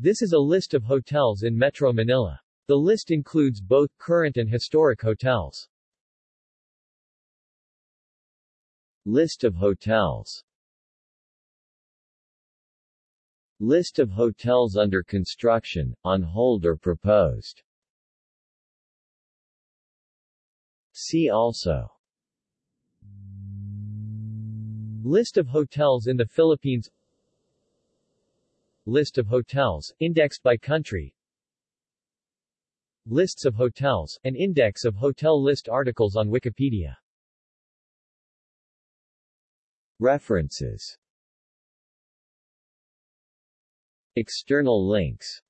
This is a list of hotels in Metro Manila. The list includes both current and historic hotels. List of hotels List of hotels under construction, on hold or proposed See also List of hotels in the Philippines List of hotels, indexed by country. Lists of hotels, an index of hotel list articles on Wikipedia. References. External links